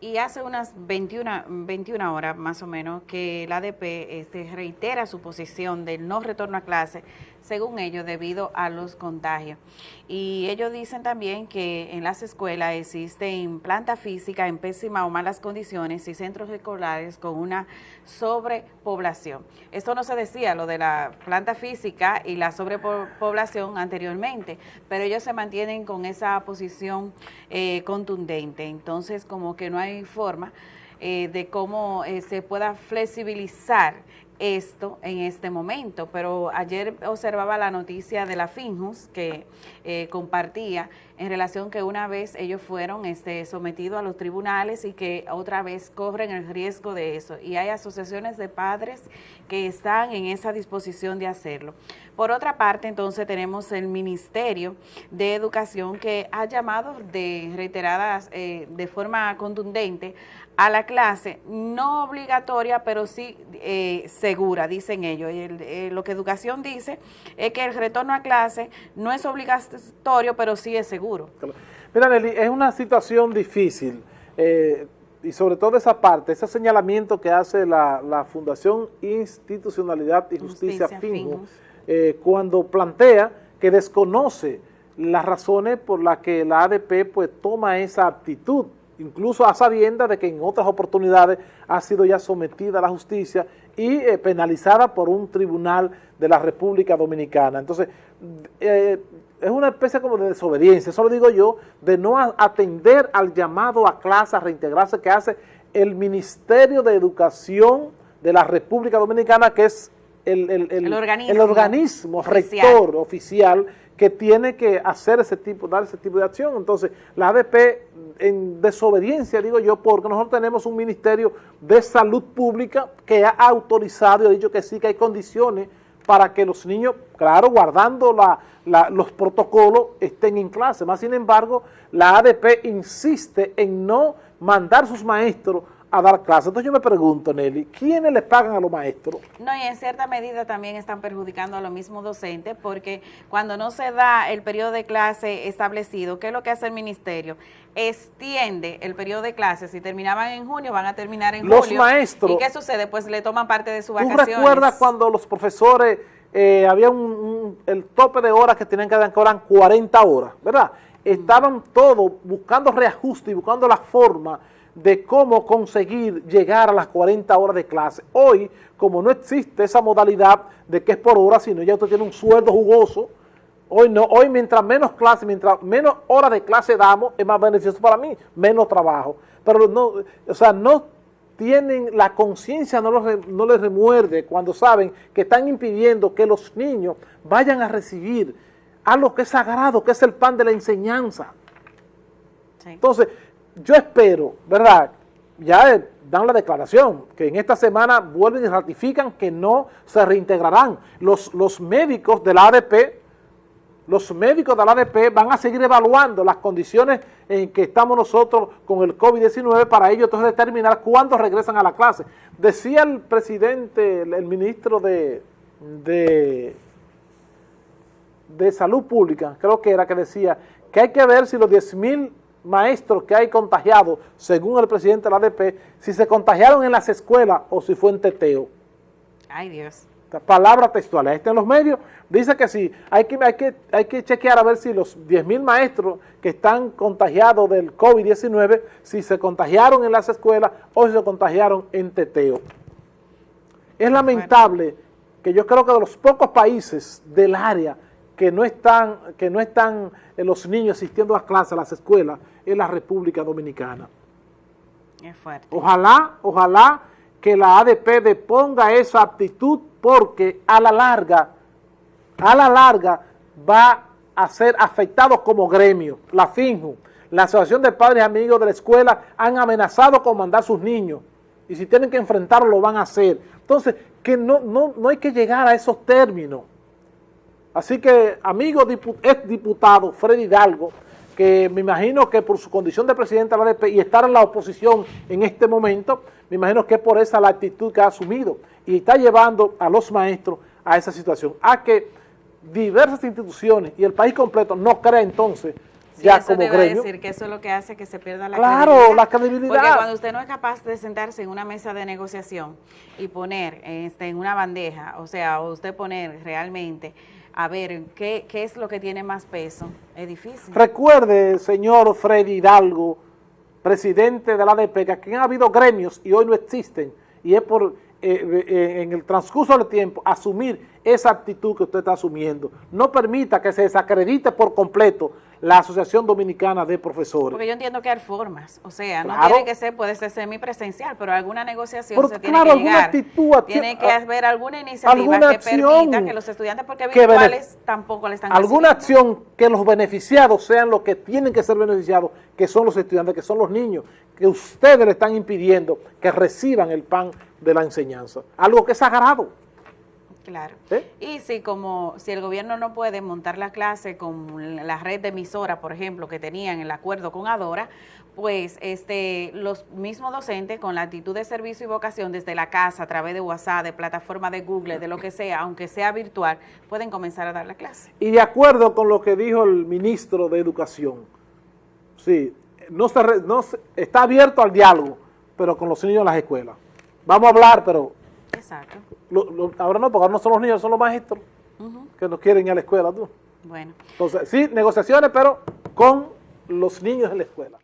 Y hace unas 21, 21 horas más o menos que la ADP este, reitera su posición del no retorno a clase, según ellos, debido a los contagios. Y ellos dicen también que en las escuelas existen planta física en pésimas o malas condiciones y centros escolares con una sobrepoblación. Esto no se decía, lo de la planta física y la sobrepoblación anteriormente, pero ellos se mantienen con esa posición eh, contundente. Entonces, como que no hay forma eh, de cómo eh, se pueda flexibilizar esto en este momento, pero ayer observaba la noticia de la Finjus que eh, compartía en relación que una vez ellos fueron este, sometidos a los tribunales y que otra vez corren el riesgo de eso. Y hay asociaciones de padres que están en esa disposición de hacerlo. Por otra parte, entonces tenemos el Ministerio de Educación que ha llamado de reiteradas, eh, de forma contundente a la clase, no obligatoria, pero sí eh, segura, dicen ellos. Eh, lo que educación dice es que el retorno a clase no es obligatorio, pero sí es seguro. Mira, Nelly, es una situación difícil, eh, y sobre todo esa parte, ese señalamiento que hace la, Fundación Institucionalidad y Justicia, Justicia cuando plantea que desconoce las razones por las que la ADP pues toma esa actitud incluso a sabiendas de que en otras oportunidades ha sido ya sometida a la justicia y eh, penalizada por un tribunal de la República Dominicana. Entonces, eh, es una especie como de desobediencia, eso lo digo yo, de no atender al llamado a clase, a reintegrarse que hace el Ministerio de Educación de la República Dominicana, que es el, organismo, rector oficial que tiene que hacer ese tipo, dar ese tipo de acción. Entonces, la ADP en desobediencia, digo yo, porque nosotros tenemos un Ministerio de Salud Pública que ha autorizado y ha dicho que sí, que hay condiciones para que los niños, claro, guardando la, los protocolos, estén en clase. Más sin embargo, la ADP insiste en no mandar sus maestros a dar clases. Entonces yo me pregunto, Nelly, ¿quiénes le pagan a los maestros? No, y en cierta medida también están perjudicando a los mismos docentes porque cuando no se da el periodo de clase establecido, ¿qué es lo que hace el ministerio? Extiende el periodo de clase. Si terminaban en junio, van a terminar en los maestros. ¿Y qué sucede? Pues le toman parte de su vacaciones. ¿Tú recuerdas cuando los profesores, eh, había un, el tope de horas que tenían que dar, que eran 40 horas, ¿verdad? Estaban todos buscando reajuste y buscando la forma de cómo conseguir llegar a las 40 horas de clase. Hoy, como no existe esa modalidad de que es por hora, sino ya usted tiene un sueldo jugoso, hoy no, hoy mientras menos clase, mientras menos horas de clase damos, es más beneficioso para mí, menos trabajo. Pero no, o sea, no tienen la conciencia, no, no les remuerde cuando saben que están impidiendo que los niños vayan a recibir algo que es sagrado, que es el pan de la enseñanza. Entonces, yo espero, ¿verdad? Ya dan la declaración, que en esta semana vuelven y ratifican que no se reintegrarán. Los, los médicos de la ADP, los médicos de la ADP van a seguir evaluando las condiciones en que estamos nosotros con el COVID-19 para ellos entonces determinar cuándo regresan a la clase. Decía el presidente, el, ministro de, de, de Salud Pública, creo que era que decía que hay que ver si los 10 mil maestros que hay contagiados, según el presidente de la ADP, si se contagiaron en las escuelas o si fue en teteo. Ay, Dios. Palabra textual, este en los medios, dice que sí, hay que, hay que, hay que chequear a ver si los 10 mil maestros que están contagiados del COVID-19, si se contagiaron en las escuelas o si se contagiaron en teteo. Es lamentable que yo creo que de los pocos países del área que no están, que no están eh, los niños asistiendo a clases, a las escuelas, en la República Dominicana. Es fuerte. Ojalá, ojalá que la ADP deponga esa actitud porque a la larga, a la larga va a ser afectado como gremio. La FINJU, la Asociación de Padres y Amigos de la Escuela han amenazado con mandar sus niños y si tienen que enfrentarlo lo van a hacer. Entonces, que no, no, no hay que llegar a esos términos. Así que, amigo ex diputado Freddy Hidalgo, que me imagino que por su condición de presidente de la ADP y estar en la oposición en este momento, me imagino que es por esa la actitud que ha asumido y está llevando a los maestros a esa situación, a que diversas instituciones y el país completo no crea entonces Sí, ya eso como te iba a gremio. decir que eso es lo que hace que se pierda la Claro, credibilidad. la credibilidad. Porque cuando usted no es capaz de sentarse en una mesa de negociación y poner este, en una bandeja, o sea, usted poner realmente a ver qué, qué es lo que tiene más peso, es difícil. Recuerde, señor Freddy Hidalgo, presidente de la ADP, que han habido gremios y hoy no existen, y es por, eh, eh, en el transcurso del tiempo, asumir esa actitud que usted está asumiendo. No permita que se desacredite por completo la Asociación Dominicana de Profesores. Porque yo entiendo que hay formas, o sea, no tiene que ser, puede ser semipresencial, pero alguna negociación Pero se claro, tiene que alguna llegar. actitud, acti- tiene que haber alguna iniciativa alguna que permita que los estudiantes, porque virtuales tampoco le están alguna recibiendo. acción que los beneficiados sean los que tienen que ser beneficiados, que son los estudiantes, que son los niños, que ustedes le están impidiendo que reciban el pan de la enseñanza. Algo que es sagrado. Claro. ¿Eh? Y si como si el gobierno no puede montar la clase con la red de emisora, por ejemplo, que tenían el acuerdo con Adora, pues este los mismos docentes con la actitud de servicio y vocación desde la casa, a través de WhatsApp, de plataforma de Google, de lo que sea, aunque sea virtual, pueden comenzar a dar la clase. Y de acuerdo con lo que dijo el ministro de Educación, sí, no se, no se- está abierto al diálogo, pero con los niños en las escuelas. Vamos a hablar, pero Exacto. lo- lo- ahora no, porque ahora no son los niños, son los maestros que no quieren ir a la escuela. ¿tú? Bueno. Entonces, sí, negociaciones, pero con los niños en la escuela.